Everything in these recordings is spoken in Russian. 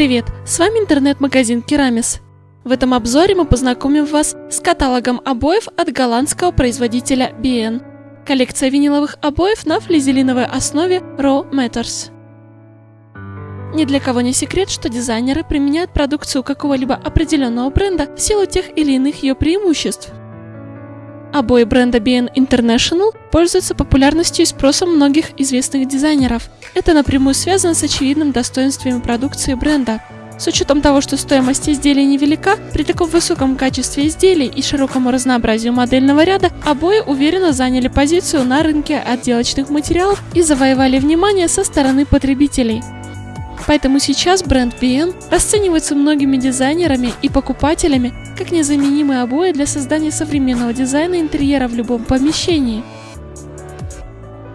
привет! С вами интернет-магазин Керамис. В этом обзоре мы познакомим вас с каталогом обоев от голландского производителя BN. Коллекция виниловых обоев на флизелиновой основе Raw Matters. Ни для кого не секрет, что дизайнеры применяют продукцию какого-либо определенного бренда в силу тех или иных ее преимуществ. Обои бренда BN International пользуются популярностью и спросом многих известных дизайнеров. Это напрямую связано с очевидным достоинствами продукции бренда. С учетом того, что стоимость изделий невелика, при таком высоком качестве изделий и широкому разнообразию модельного ряда, обои уверенно заняли позицию на рынке отделочных материалов и завоевали внимание со стороны потребителей. Поэтому сейчас бренд BN расценивается многими дизайнерами и покупателями как незаменимые обои для создания современного дизайна интерьера в любом помещении.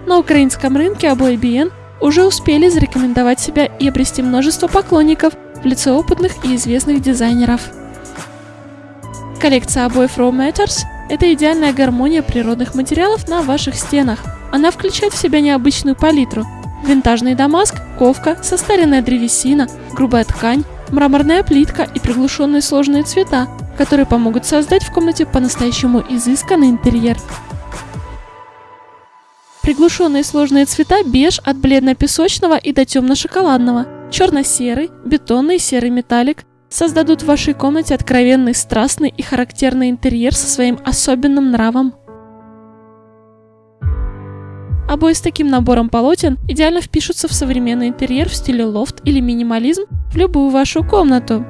На украинском рынке обои BN уже успели зарекомендовать себя и обрести множество поклонников в лице опытных и известных дизайнеров. Коллекция обоев Raw Matters – это идеальная гармония природных материалов на ваших стенах. Она включает в себя необычную палитру – винтажный дамаск, ковка, состаренная древесина, грубая ткань, мраморная плитка и приглушенные сложные цвета, которые помогут создать в комнате по-настоящему изысканный интерьер. Приглушенные сложные цвета беж от бледно-песочного и до темно-шоколадного, черно-серый, бетонный серый металлик создадут в вашей комнате откровенный, страстный и характерный интерьер со своим особенным нравом. Обои с таким набором полотен идеально впишутся в современный интерьер в стиле лофт или минимализм в любую вашу комнату.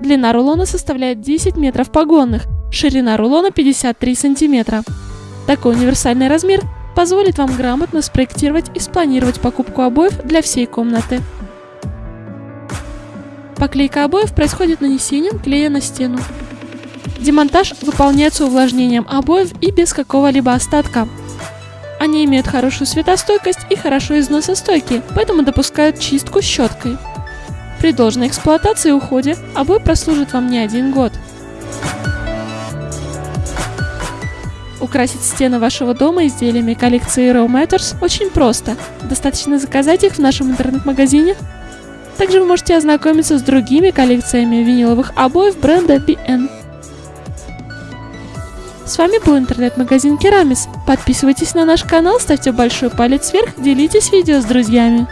Длина рулона составляет 10 метров погонных, ширина рулона 53 сантиметра. Такой универсальный размер позволит вам грамотно спроектировать и спланировать покупку обоев для всей комнаты. Поклейка обоев происходит нанесением клея на стену. Демонтаж выполняется увлажнением обоев и без какого-либо остатка. Они имеют хорошую светостойкость и хорошо износостойкие, поэтому допускают чистку щеткой. При должной эксплуатации и уходе обои прослужит вам не один год. Украсить стены вашего дома изделиями коллекции Raw Matters очень просто. Достаточно заказать их в нашем интернет-магазине. Также вы можете ознакомиться с другими коллекциями виниловых обоев бренда BN. С вами был интернет-магазин Керамис. Подписывайтесь на наш канал, ставьте большой палец вверх, делитесь видео с друзьями.